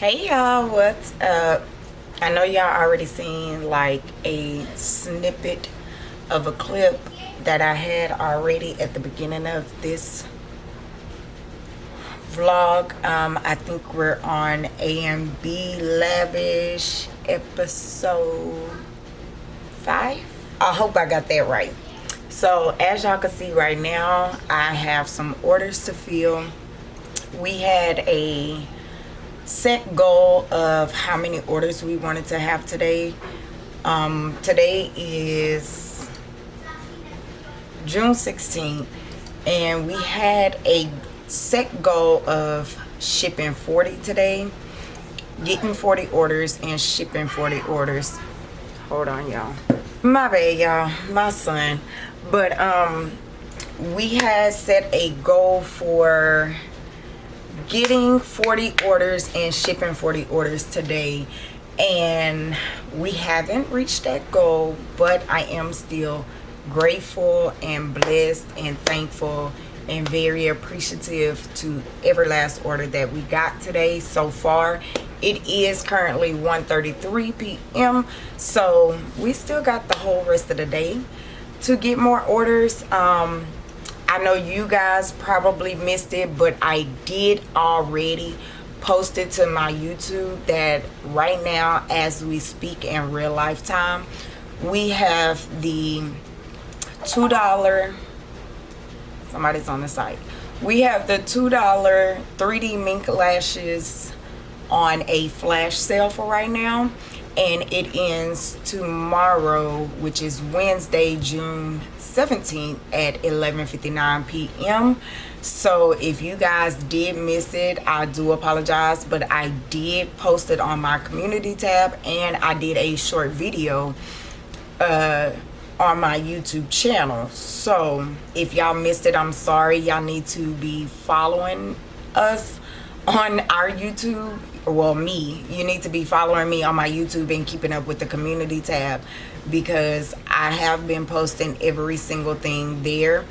hey y'all what's up? I know y'all already seen like a snippet of a clip that i had already at the beginning of this vlog. Um i think we're on amb lavish episode five? I hope i got that right. So as y'all can see right now i have some orders to fill. We had a set goal of how many orders we wanted to have today. Um, today is June 16th and we had a set goal of shipping 40 today getting 40 orders and shipping 40 orders. Hold on y'all. My bad y'all. My son. But um we had set a goal for getting 40 orders and shipping 40 orders today. And we haven't reached that goal but i am still grateful and blessed and thankful and very appreciative to every last order that we got today so far. It is currently 1:33 p.m so we still got the whole rest of the day to get more orders. Um I know you guys probably missed it, but I did already post it to my YouTube that right now, as we speak in real life time, we have the $2, somebody's on the site. We have the $2 3D mink lashes on a flash sale for right now and it ends tomorrow which is wednesday june 17th at 11:59 p.m. so if you guys did miss it I do apologize but I did post it on my community tab and I did a short video uh, on my YouTube channel. So if y'all missed it I'm sorry. Y'all need to be following us on our YouTube well me. You need to be following me on my youtube and keeping up with the community tab because i have been posting every single thing there.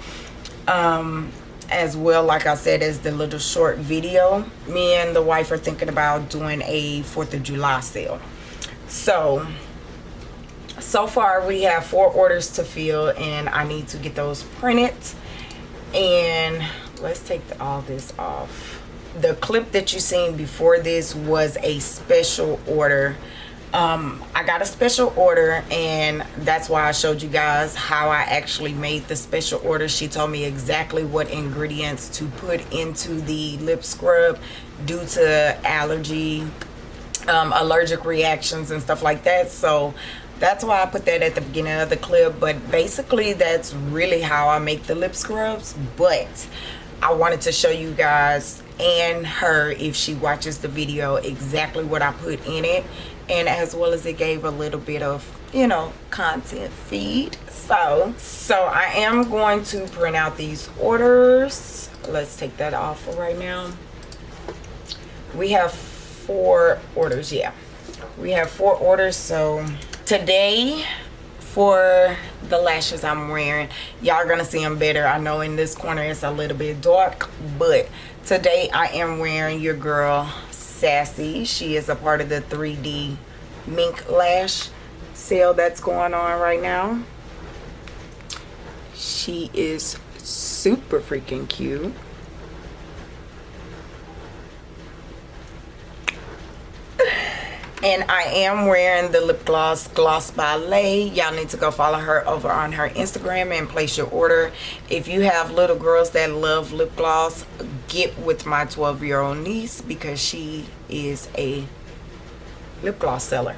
Um as well like i said as the little short video me and the wife are thinking about doing a fourth of july sale. So so far we have four orders to fill and i need to get those printed. And let's take the, all this off. The clip that you seen before this was a special order um, I got a special order and that's why I showed you guys how I actually made the special order. She told me exactly what ingredients to put into the lip scrub due to allergy um, allergic reactions and stuff like that. So that's why I put that at the beginning of the clip. But basically that's really how I make the lip scrubs. But I wanted to show you guys and her if she watches the video exactly what I put in it and as well as it gave a little bit of you know content feed. So so I am going to print out these orders. Let's take that off for right now. We have four orders yeah. We have four orders so today for the lashes I'm wearing y'all are gonna see them better. I know in this corner it's a little bit dark but today I am wearing your girl Sassy. She is a part of the 3D mink lash sale that's going on right now. She is super freaking cute and I am wearing the lip gloss Gloss Ballet. Y'all need to go follow her over on her Instagram and place your order. If you have little girls that love lip gloss, get with my 12 year old niece because she is a lip gloss seller.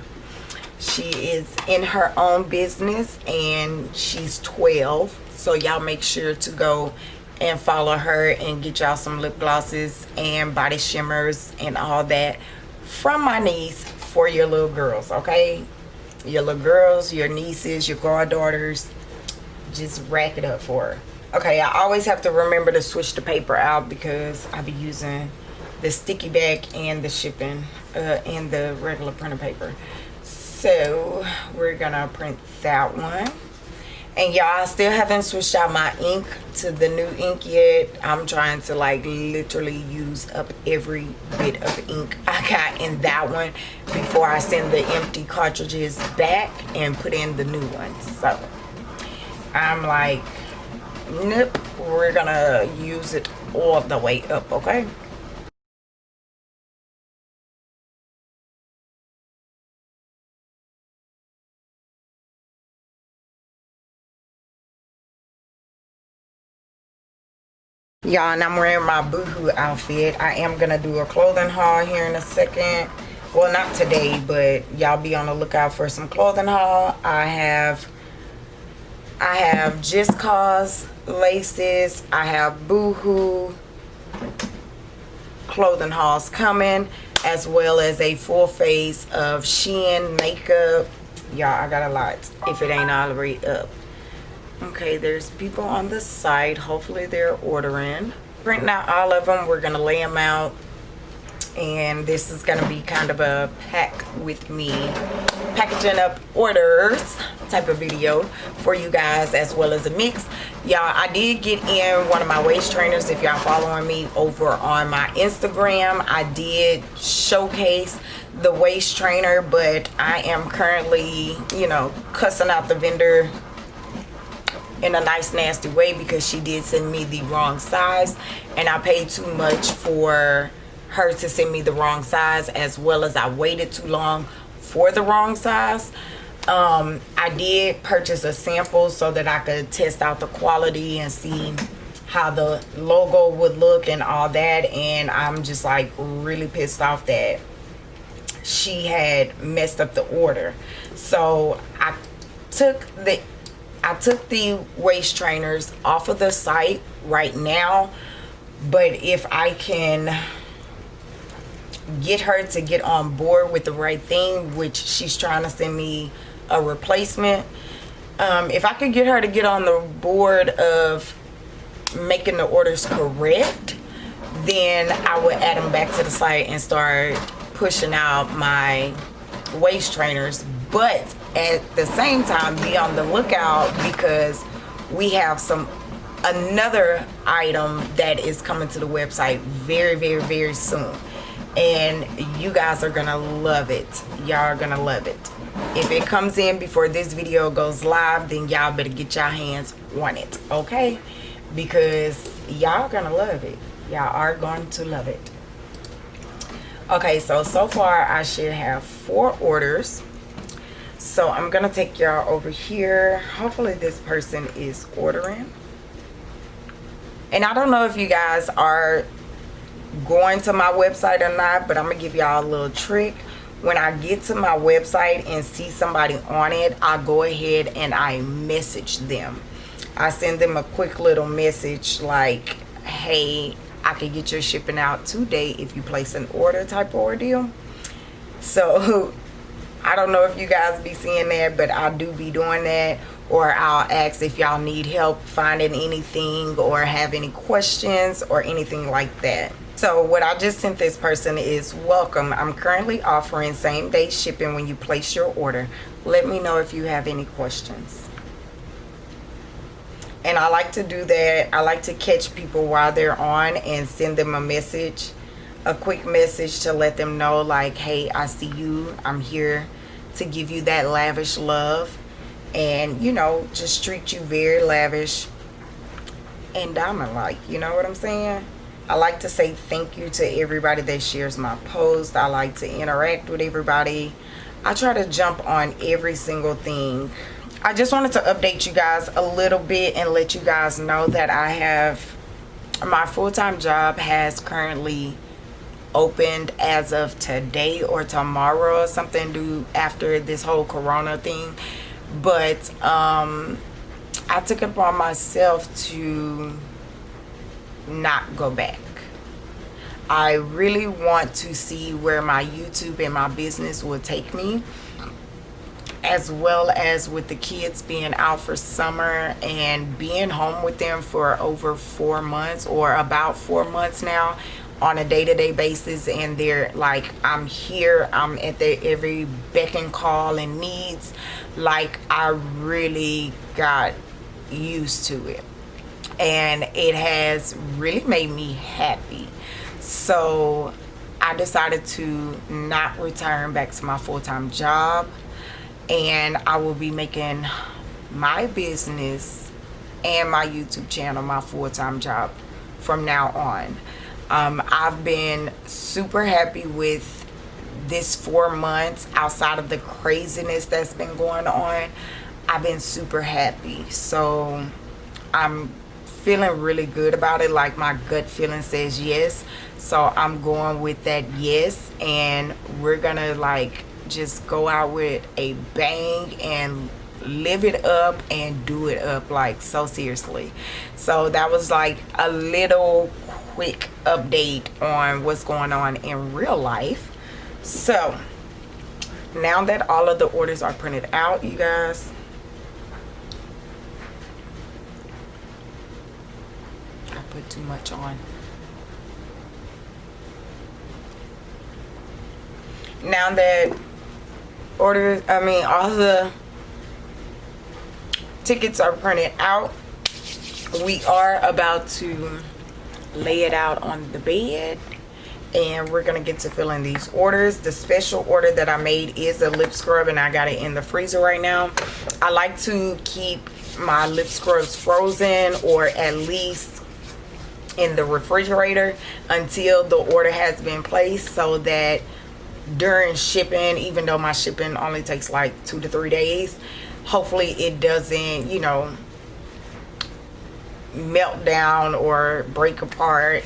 She is in her own business and she's 12. So y'all make sure to go and follow her and get y'all some lip glosses and body shimmers and all that from my niece for your little girls, okay? Your little girls, your nieces, your goddaughters, just rack it up for her. Okay, I always have to remember to switch the paper out because I be using the sticky back and the shipping uh, and the regular printer paper. So we're gonna print that one. And y'all I still haven't switched out my ink to the new ink yet. I'm trying to like literally use up every bit of ink i got in that one before i send the empty cartridges back and put in the new ones. So i'm like nope we're gonna use it all the way up okay y'all and i'm wearing my boohoo outfit. I am gonna do a clothing haul here in a second. Well not today but y'all be on the lookout for some clothing haul. I have i have just cause laces. I have boohoo clothing hauls coming as well as a full face of shein makeup. Y'all i got a lot. If it ain't already up okay there's people on the side hopefully they're ordering. Printing out all of them we're gonna lay them out. And this is gonna be kind of a pack with me packaging up orders type of video for you guys as well as a mix. Y'all i did get in one of my waist trainers. If y'all following me over on my instagram i did showcase the waist trainer but i am currently you know cussing out the vendor in a nice nasty way because she did send me the wrong size and I paid too much for her to send me the wrong size as well as I waited too long for the wrong size. Um, I did purchase a sample so that I could test out the quality and see how the logo would look and all that and I'm just like really pissed off that she had messed up the order. So I took the I took the waist trainers off of the site right now but if I can get her to get on board with the right thing which she's trying to send me a replacement um, if I could get her to get on the board of making the orders correct then I would add them back to the site and start pushing out my waist trainers. But at the same time be on the lookout because we have some another item that is coming to the website very very very soon. And you guys are gonna love it. Y'all are gonna love it. If it comes in before this video goes live then y'all better get your hands on it okay? Because y'all gonna love it. Y'all are going to love it. Okay so so far i should have four orders so i'm gonna take y'all over here. Hopefully this person is ordering. And i don't know if you guys are going to my website or not but i'm gonna give y'all a little trick. When i get to my website and see somebody on it i go ahead and i message them. I send them a quick little message like hey i can get your shipping out today if you place an order type of ordeal. So I don't know if you guys be seeing that, but I do be doing that. Or I'll ask if y'all need help finding anything or have any questions or anything like that. So what I just sent this person is welcome. I'm currently offering same day shipping when you place your order. Let me know if you have any questions. And I like to do that. I like to catch people while they're on and send them a message a quick message to let them know like hey i see you. I'm here to give you that lavish love and you know just treat you very lavish and diamond like you know what i'm saying? I like to say thank you to everybody that shares my post. I like to interact with everybody. I try to jump on every single thing. I just wanted to update you guys a little bit and let you guys know that i have my full-time job has currently opened as of today or tomorrow or something due after this whole corona thing. But um i took it upon myself to not go back. I really want to see where my youtube and my business will take me as well as with the kids being out for summer and being home with them for over four months or about four months now on a day-to-day -day basis and they're like i'm here i'm at their every beck and call and needs. Like i really got used to it. And it has really made me happy. So i decided to not return back to my full-time job. And i will be making my business and my youtube channel my full-time job from now on um, i've been super happy with this four months outside of the craziness that's been going on. I've been super happy. So i'm feeling really good about it. Like my gut feeling says yes. So i'm going with that yes. And we're gonna like just go out with a bang and live it up and do it up like so seriously. So that was like a little quick update on what's going on in real life. So now that all of the orders are printed out you guys I put too much on. Now that orders I mean all the tickets are printed out we are about to lay it out on the bed and we're gonna get to filling these orders. The special order that i made is a lip scrub and i got it in the freezer right now. I like to keep my lip scrubs frozen or at least in the refrigerator until the order has been placed so that during shipping even though my shipping only takes like two to three days hopefully it doesn't you know melt down or break apart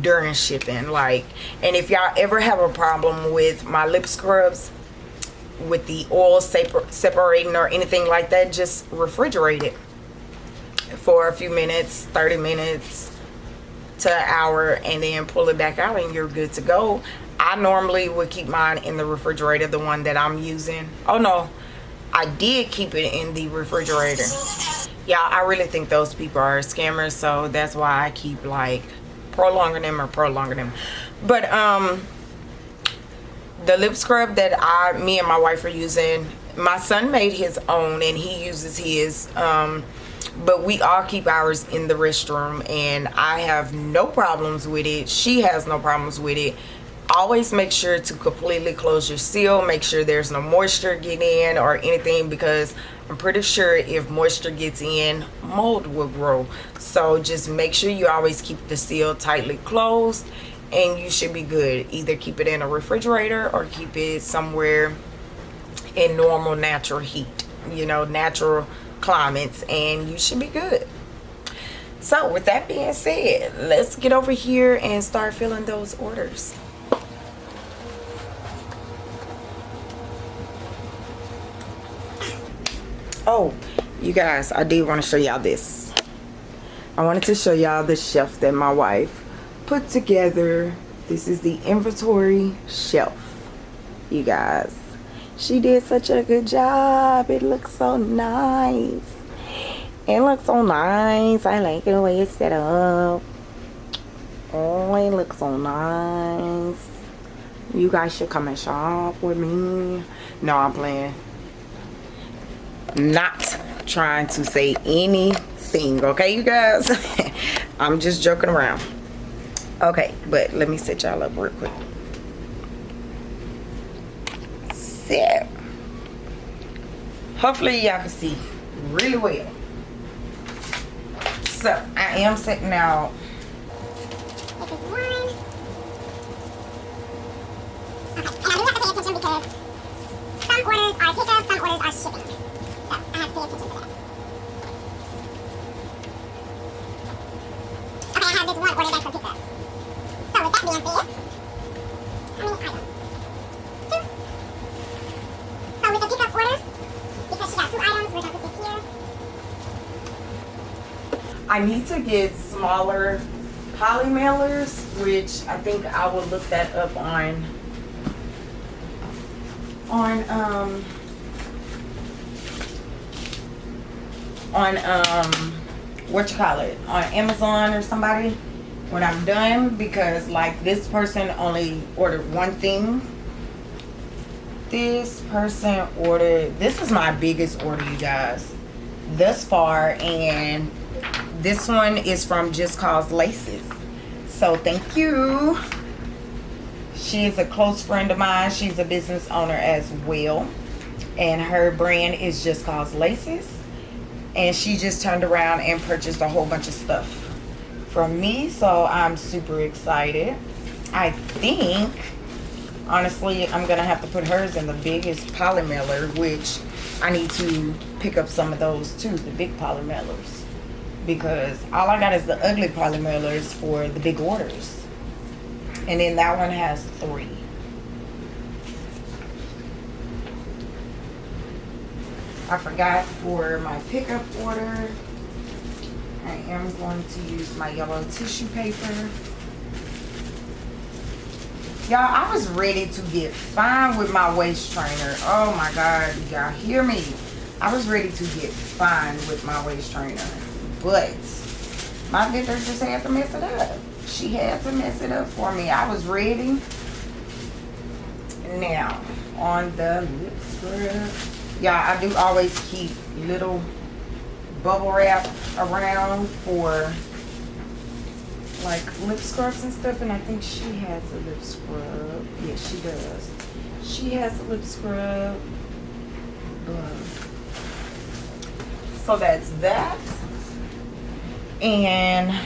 during shipping like and if y'all ever have a problem with my lip scrubs with the oil separating or anything like that just refrigerate it for a few minutes 30 minutes to an hour and then pull it back out and you're good to go. I normally would keep mine in the refrigerator the one that i'm using. Oh no i did keep it in the refrigerator. Yeah i really think those people are scammers so that's why i keep like prolonging them or prolonging them. But um the lip scrub that i me and my wife are using my son made his own and he uses his um but we all keep ours in the restroom and i have no problems with it. She has no problems with it always make sure to completely close your seal make sure there's no moisture get in or anything because I'm pretty sure if moisture gets in mold will grow. So just make sure you always keep the seal tightly closed and you should be good. Either keep it in a refrigerator or keep it somewhere in normal natural heat you know natural climates and you should be good. So with that being said let's get over here and start filling those orders oh you guys i did want to show y'all this. I wanted to show y'all the shelf that my wife put together. This is the inventory shelf you guys. She did such a good job. It looks so nice. It looks so nice. I like the way it's set up. Oh it looks so nice. You guys should come and shop with me. No i'm playing not trying to say anything okay you guys? I'm just joking around. Okay but let me set y'all up real quick. So hopefully y'all can see really well. So i am setting out. Okay, and I do have to pay attention because some orders are pickup, some orders are shipping that. I have for pickup. So with that being said, how many items? Two. So with the pickup order, because she got two items, we're gonna here. I need to get smaller poly mailers, which I think I will look that up on on um on um what you call it on amazon or somebody when i'm done because like this person only ordered one thing this person ordered this is my biggest order you guys thus far and this one is from Just Cause Laces. So thank you. She is a close friend of mine. She's a business owner as well. And her brand is Just Cause Laces. And she just turned around and purchased a whole bunch of stuff from me. So I'm super excited. I think, honestly, I'm to have to put hers in the biggest poly mailer, which I need to pick up some of those too, the big poly mailers because all I got is the ugly poly mailers for the big orders. And then that one has three. I forgot for my pickup order, I am going to use my yellow tissue paper. Y'all, I was ready to get fine with my waist trainer. Oh my God, y'all hear me? I was ready to get fine with my waist trainer. But my vendor just had to mess it up. She had to mess it up for me. I was ready. Now, on the lip scrub. Yeah, I do always keep little bubble wrap around for like lip scrubs and stuff. And I think she has a lip scrub. Yes, she does. She has a lip scrub. So that's that and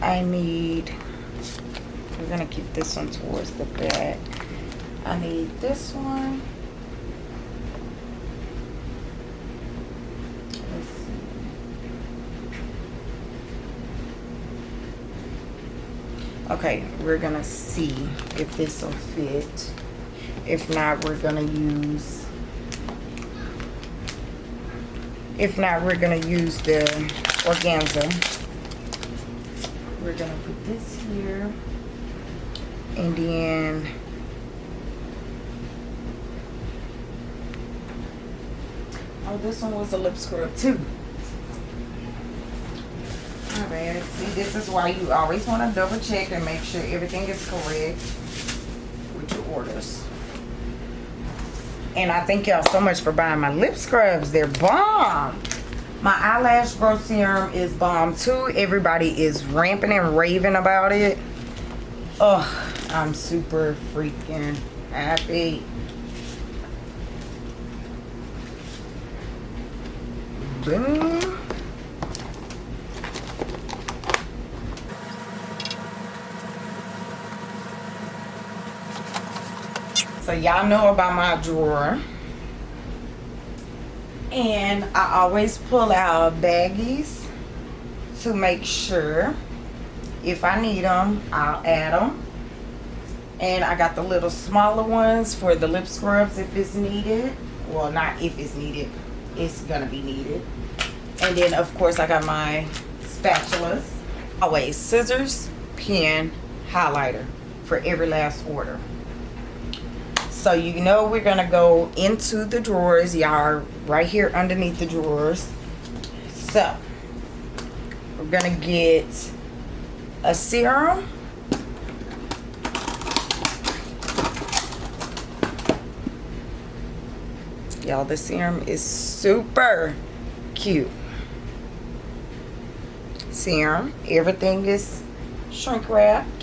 I need we're gonna keep this one towards the back I need this one okay we're gonna see if this will fit if not we're gonna use if not, we're to use the organza. We're to put this here. And then... Oh, this one was a lip scrub too. Alright, see this is why you always want to double check and make sure everything is correct with your orders. And I thank y'all so much for buying my lip scrubs. They're bomb. My eyelash growth serum is bomb too. Everybody is ramping and raving about it. Oh, I'm super freaking happy. So y'all know about my drawer. And I always pull out baggies to make sure if I need them, I'll add them. And I got the little smaller ones for the lip scrubs if it's needed. Well, not if it's needed. It's going to be needed. And then, of course, I got my spatulas. Always scissors, pen, highlighter for every last order. So you know we're gonna go into the drawers. Y'all right here underneath the drawers. So we're gonna get a serum. Y'all the serum is super cute serum everything is shrink wrapped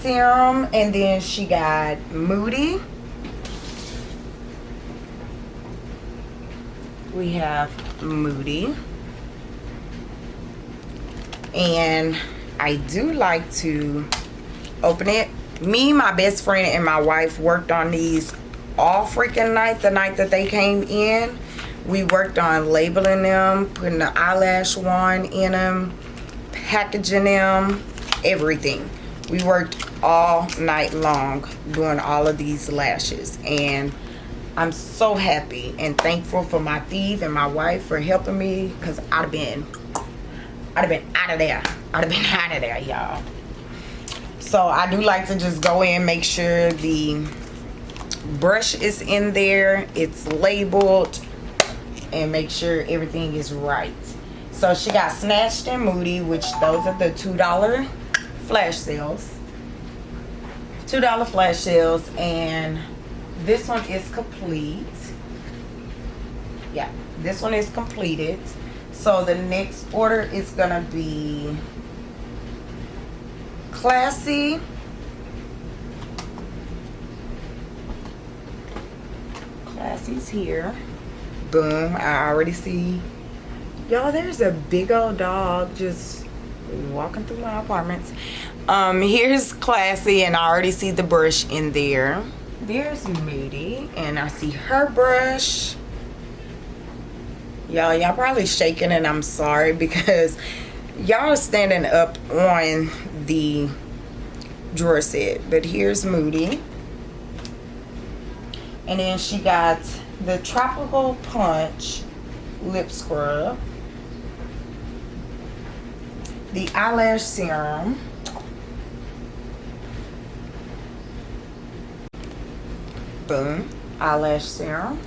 serum and then she got Moody. We have Moody. And I do like to open it. Me, my best friend, and my wife worked on these all freaking night, the night that they came in. We worked on labeling them, putting the eyelash wand in them, packaging them, everything. We worked all night long doing all of these lashes and I'm so happy and thankful for my thief and my wife for helping me because I'd have been I'd have been out of there I'd have been out of there y'all so I do like to just go in make sure the brush is in there it's labeled and make sure everything is right. So she got snatched and moody which those are the two dollar flash sales. $2 flash sales and this one is complete. Yeah this one is completed. So the next order is gonna be classy. Classy's here boom i already see. Y'all there's a big old dog just walking through my apartments. Um here's classy and i already see the brush in there. There's moody and i see her brush. Y'all y'all probably shaking and i'm sorry because y'all standing up on the drawer set. But here's moody. And then she got the tropical punch lip scrub the eyelash serum boom eyelash serum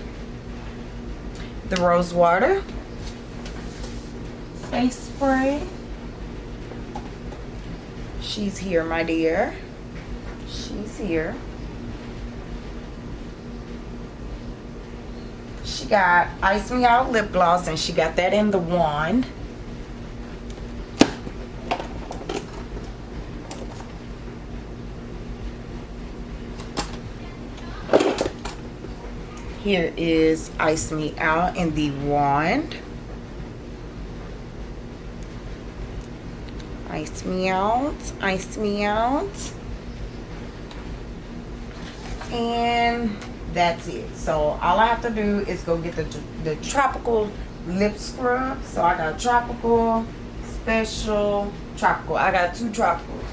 the rose water face spray. She's here my dear. She's here she got ice me out lip gloss and she got that in the wand Here is Ice Me Out in the wand. Ice me out, ice me out. And that's it. So all I have to do is go get the, the tropical lip scrub. So I got tropical, special, tropical. I got two tropicals.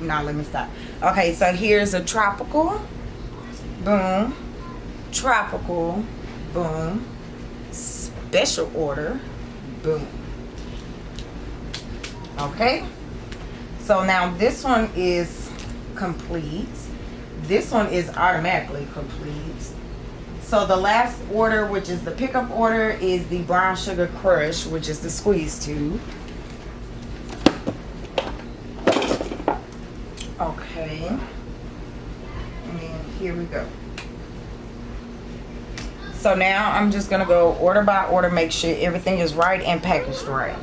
Now let me stop. Okay, so here's a tropical. Boom. Tropical. Boom. Special order. Boom. Okay. So now this one is complete. This one is automatically complete. So the last order, which is the pickup order, is the Brown Sugar Crush, which is the squeeze tube. Okay. And here we go. So now I'm just going to go order by order, make sure everything is right and packaged right.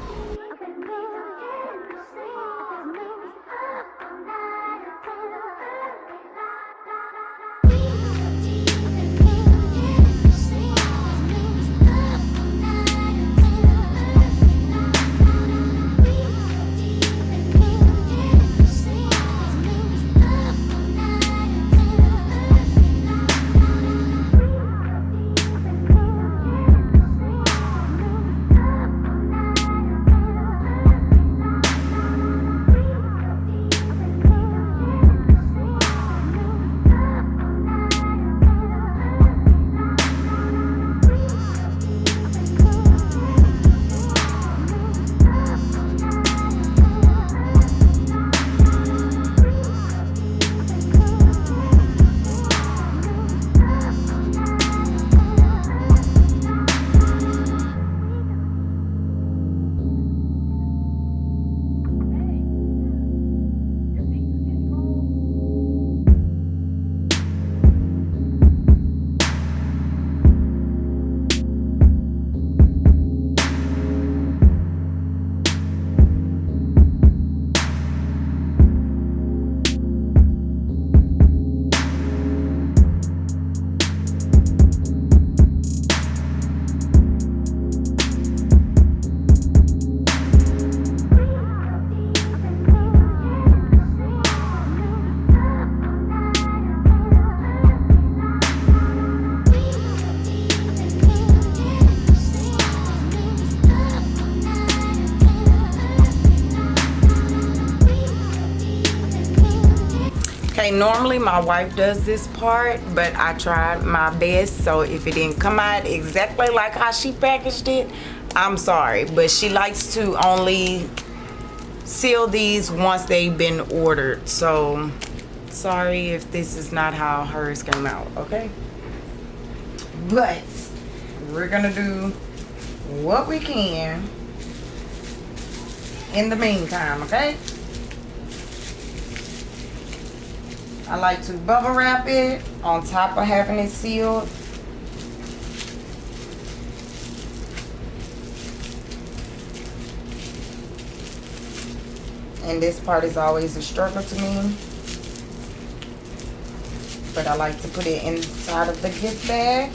Okay normally my wife does this part but i tried my best so if it didn't come out exactly like how she packaged it i'm sorry. But she likes to only seal these once they've been ordered. So sorry if this is not how hers came out okay? But we're gonna do what we can in the meantime, okay? I like to bubble wrap it on top of having it sealed. And this part is always a struggle to me. But I like to put it inside of the gift bag.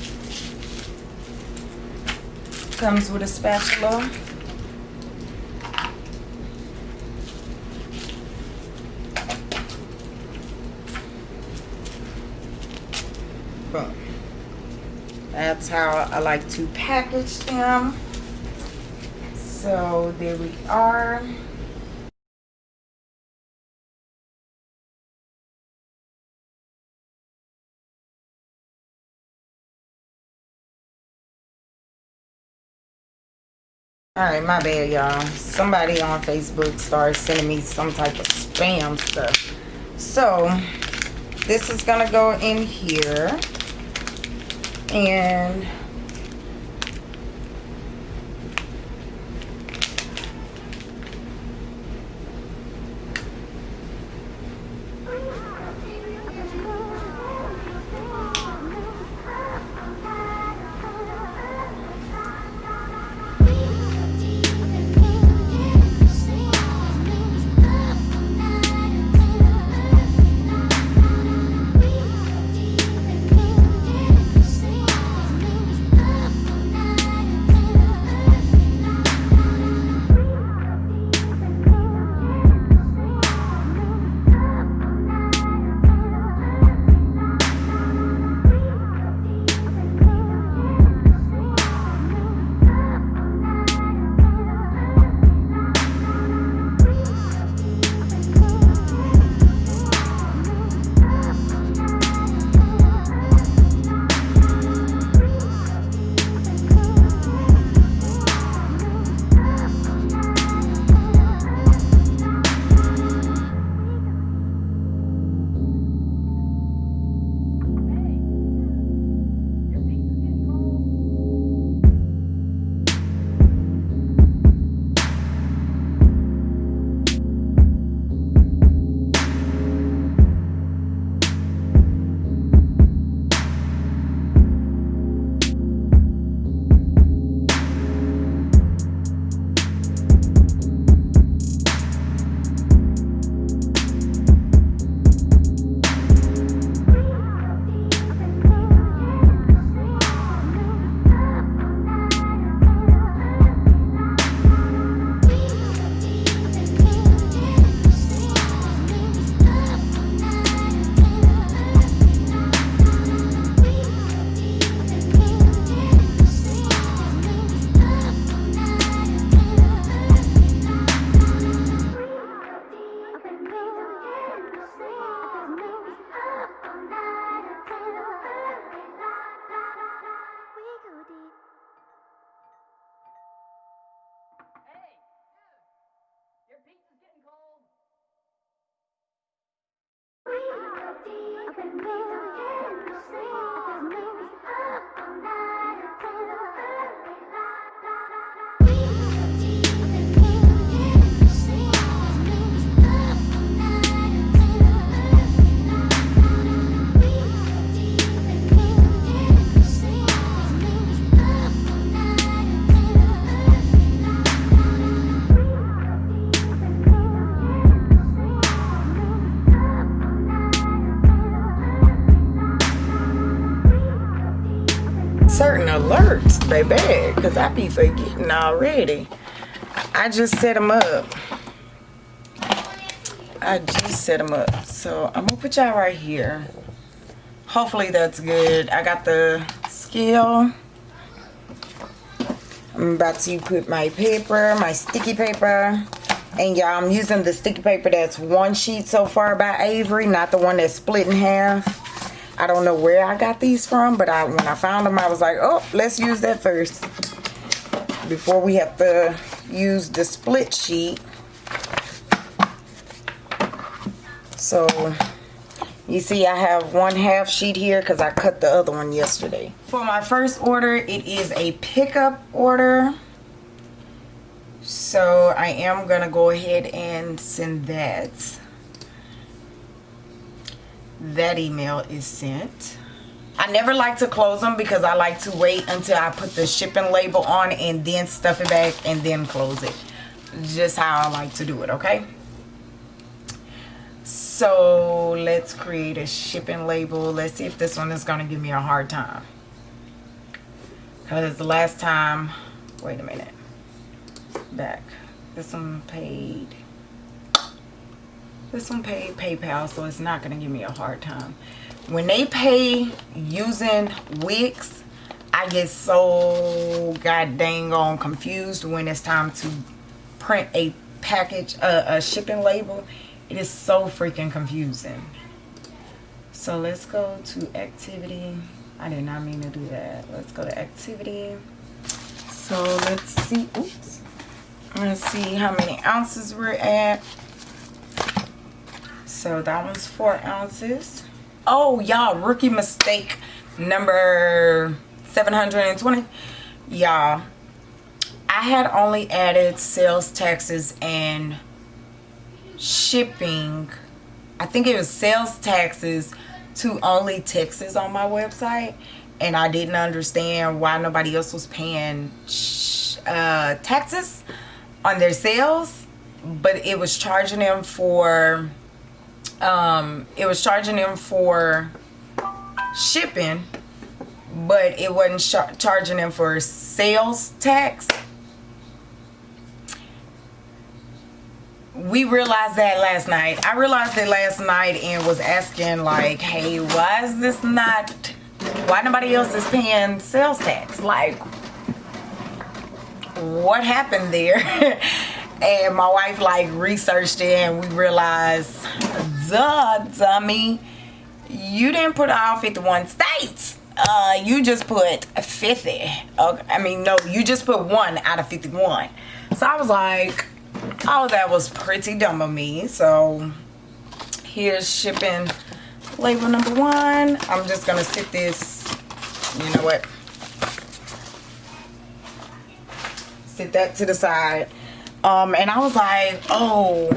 Comes with a spatula. That's how I like to package them. So there we are. All right, my bad, y'all. Somebody on Facebook started sending me some type of spam stuff. So, this is gonna go in here. And certain alerts, baby, because I be forgetting already. I just set them up. I just set them up. So I'm gonna put y'all right here. Hopefully that's good. I got the scale. I'm about to put my paper, my sticky paper. And y'all, I'm using the sticky paper that's one sheet so far by Avery, not the one that's split in half. I don't know where I got these from, but I when I found them, I was like, oh, let's use that first. Before we have to use the split sheet. So, You see I have one half sheet here because I cut the other one yesterday. For my first order, it is a pickup order. So I am going to go ahead and send that. That email is sent. I never like to close them because I like to wait until I put the shipping label on and then stuff it back and then close it. Just how I like to do it, okay? So let's create a shipping label. Let's see if this one is going to give me a hard time. Because the last time, wait a minute, back. This one paid, this one paid PayPal, so it's not going to give me a hard time. When they pay using Wix, I get so god dang on confused when it's time to print a package, uh, a shipping label. It is so freaking confusing. So let's go to activity. I did not mean to do that. Let's go to activity. So let's see. Oops. Let's see how many ounces we're at. So that one's four ounces. Oh, y'all, rookie mistake number 720. Y'all, I had only added sales taxes and shipping. I think it was sales taxes to only Texas on my website. And I didn't understand why nobody else was paying uh, taxes on their sales. But it was charging them for, um, it was charging them for shipping. But it wasn't charging them for sales tax we realized that last night. I realized it last night and was asking like, hey, why is this not, why nobody else is paying sales tax? Like, what happened there? and my wife like researched it and we realized, duh, dummy, you didn't put all 51 states. Uh, you just put 50. Okay, I mean, no, you just put one out of 51. So I was like, oh that was pretty dumb of me so here's shipping label number one i'm just gonna sit this you know what sit that to the side um and i was like oh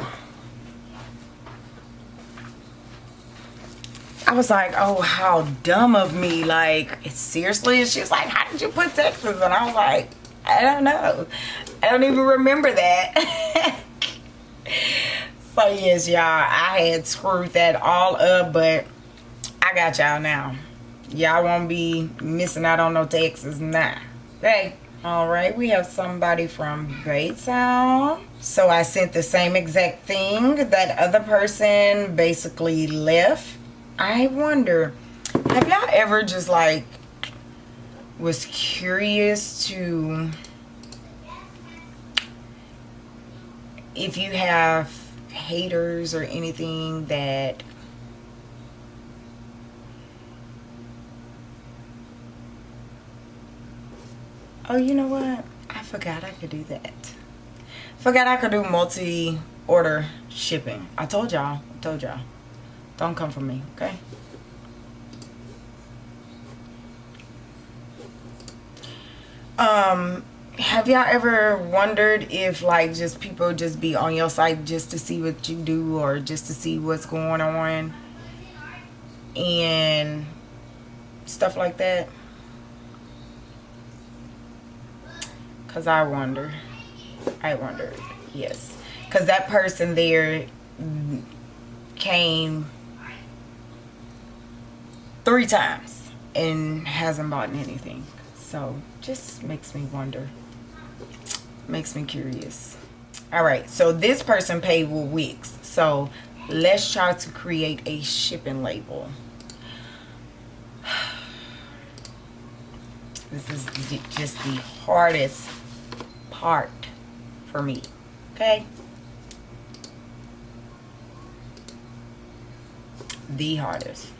I was like, oh, how dumb of me. Like, seriously? And she's like, how did you put Texas? And I was like, I don't know. I don't even remember that. so yes, y'all, I had screwed that all up, but I got y'all now. Y'all won't be missing out on no taxes now. Okay. All right, we have somebody from Baytown. So I sent the same exact thing. That other person basically left. I wonder, have y'all ever just like was curious to if you have haters or anything that oh you know what? I forgot I could do that. Forgot I could do multi order shipping. I told y'all I told y'all. Don't come for me okay? Um have y'all ever wondered if like just people just be on your site just to see what you do or just to see what's going on? And stuff like that because i wonder. I wonder yes. Because that person there came three times and hasn't bought anything. So just makes me wonder. Makes me curious. All right so this person paid with Wix. So let's try to create a shipping label. This is just the hardest part for me okay the hardest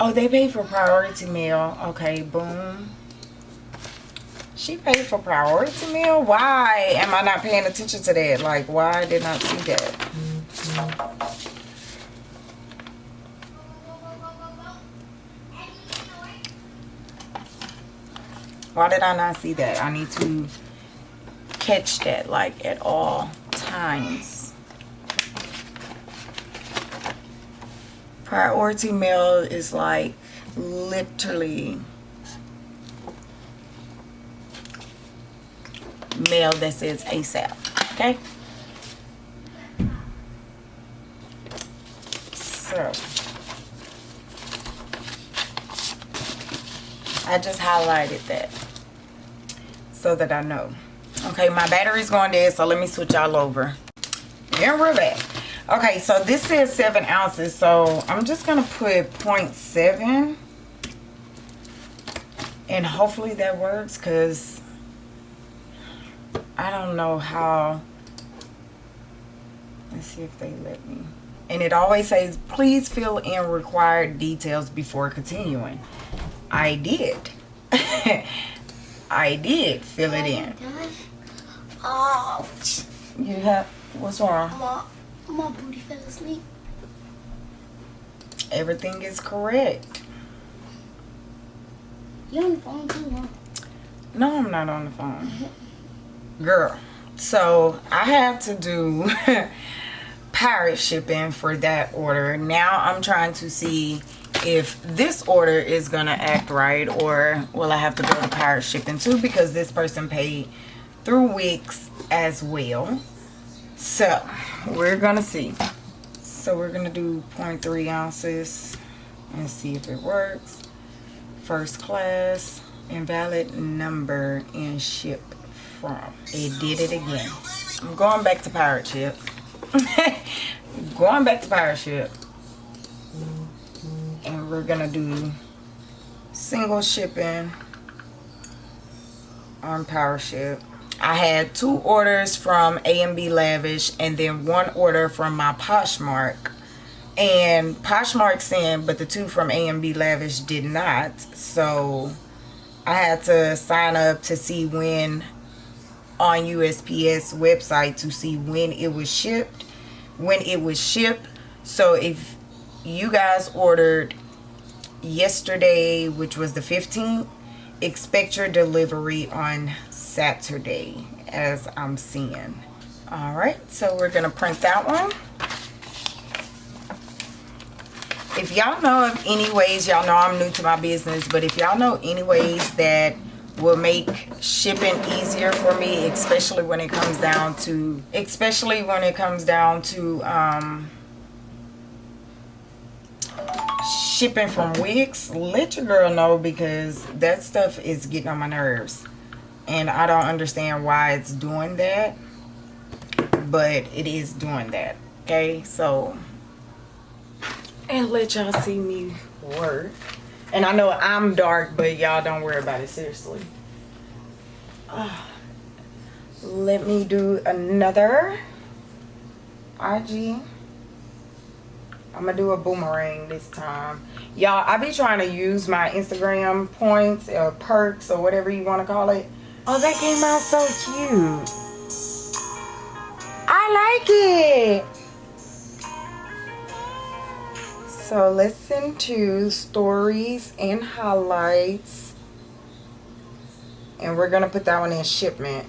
Oh, they pay for priority mail. Okay, boom. She paid for priority mail? Why am I not paying attention to that? Like, why did not see that? Why did I not see that? I need to catch that like at all times. Priority mail is like literally mail that says ASAP. Okay? So I just highlighted that so that I know. Okay, my battery's going dead, so let me switch y'all over. And we're back. Okay, so this says 7 ounces, so I'm just going to put 0.7. And hopefully that works, because I don't know how... Let's see if they let me. And it always says, please fill in required details before continuing. I did. I did fill it in. Ouch. You have what's wrong? My, my booty fell asleep. Everything is correct. You on the phone too, huh? No, I'm not on the phone. Girl. So I have to do pirate shipping for that order. Now I'm trying to see if this order is gonna act right or will I have to go to pirate shipping too because this person paid through Wix as well. So we're gonna see. So we're gonna do 0.3 ounces and see if it works. First class, invalid number and ship from. It did it again. I'm going back to pirate ship. going back to pirate ship and we're gonna do single shipping on pirate ship I had two orders from A&B Lavish and then one order from my Poshmark and Poshmark sent but the two from A&B Lavish did not so I had to sign up to see when on USPS website to see when it was shipped when it was shipped so if you guys ordered yesterday, which was the 15th, expect your delivery on Saturday, as I'm seeing. All right, so we're to print that one. If y'all know of any ways, y'all know I'm new to my business, but if y'all know any ways that will make shipping easier for me, especially when it comes down to, especially when it comes down to, um, shipping from Wix, let your girl know because that stuff is getting on my nerves. And I don't understand why it's doing that. But it is doing that. Okay, so and let y'all see me work. And I know I'm dark, but y'all don't worry about it, seriously. Uh, let me do another IG. I'm gonna do a boomerang this time. Y'all, I be trying to use my Instagram points or perks or whatever you want to call it. Oh, that came out so cute. I like it. So listen to stories and highlights. And we're going to put that one in shipment.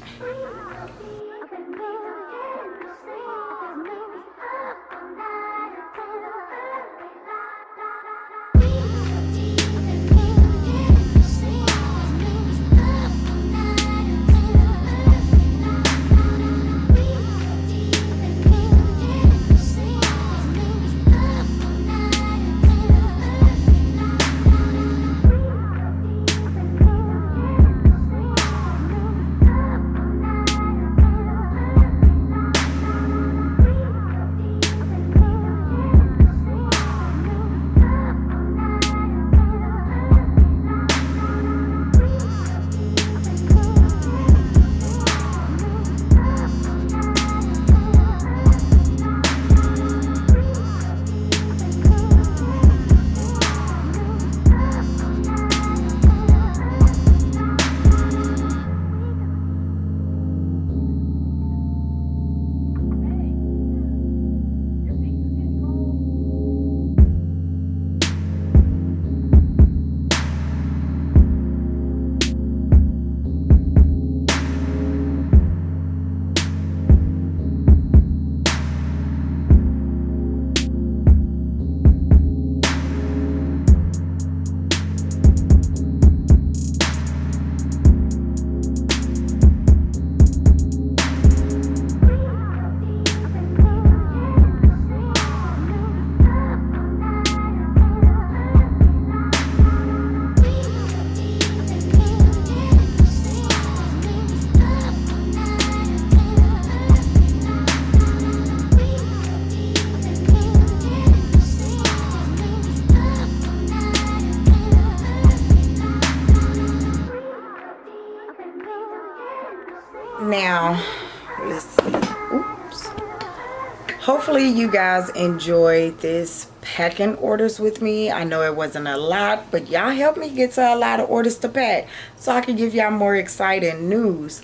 Hopefully you guys enjoyed this packing orders with me. I know it wasn't a lot but y'all helped me get to a lot of orders to pack so i can give y'all more exciting news.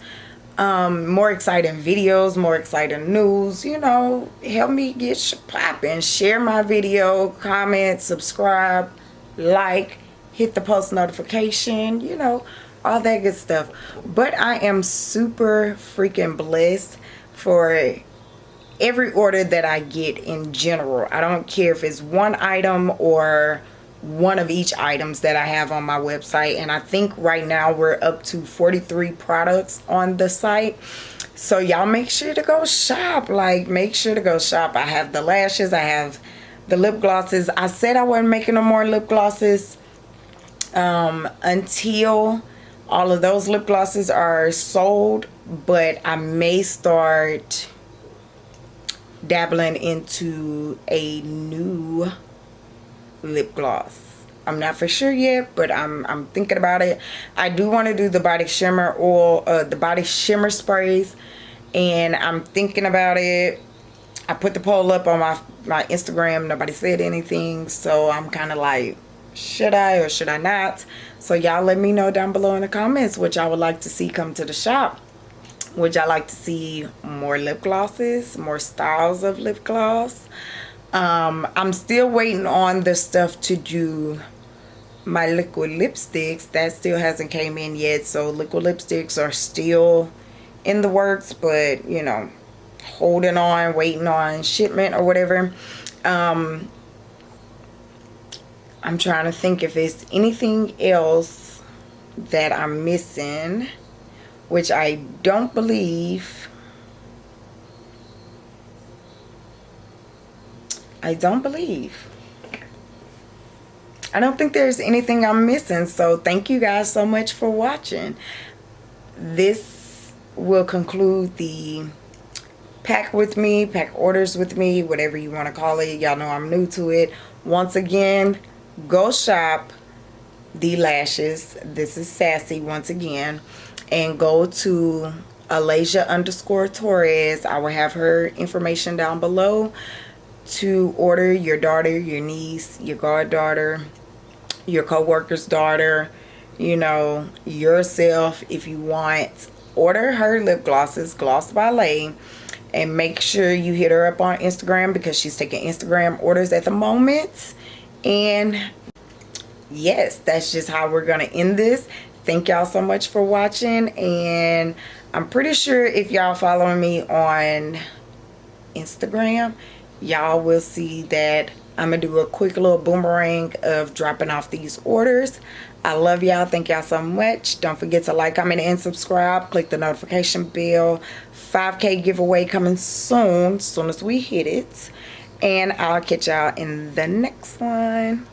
Um more exciting videos more exciting news you know help me get popping. Share my video comment subscribe like hit the post notification you know all that good stuff. But i am super freaking blessed for every order that i get in general. I don't care if it's one item or one of each items that i have on my website. And i think right now we're up to 43 products on the site. So y'all make sure to go shop. Like make sure to go shop. I have the lashes. I have the lip glosses. I said i wasn't making no more lip glosses um, until all of those lip glosses are sold. But I may start dabbling into a new lip gloss. I'm not for sure yet but I'm, I'm thinking about it. I do want to do the body shimmer oil uh, the body shimmer sprays and I'm thinking about it. I put the poll up on my my Instagram nobody said anything so I'm kind of like should I or should I not? So y'all let me know down below in the comments what y'all would like to see come to the shop would y'all like to see more lip glosses more styles of lip gloss? Um, I'm still waiting on the stuff to do my liquid lipsticks. That still hasn't came in yet so liquid lipsticks are still in the works but you know holding on waiting on shipment or whatever. Um, I'm trying to think if it's anything else that I'm missing, which I don't believe. I don't believe. I don't think there's anything I'm missing. So thank you guys so much for watching. This will conclude the pack with me, pack orders with me, whatever you want to call it. Y'all know I'm new to it. Once again, go shop the lashes this is sassy once again and go to alasia underscore torres. I will have her information down below to order your daughter your niece your goddaughter your co-worker's daughter you know yourself if you want. Order her lip glosses gloss ballet and make sure you hit her up on instagram because she's taking instagram orders at the moment. And yes that's just how we're gonna end this thank y'all so much for watching and i'm pretty sure if y'all following me on instagram y'all will see that i'm gonna do a quick little boomerang of dropping off these orders. I love y'all. Thank y'all so much. Don't forget to like comment and subscribe. Click the notification bell. 5k giveaway coming soon soon as we hit it. And I'll catch y'all in the next one.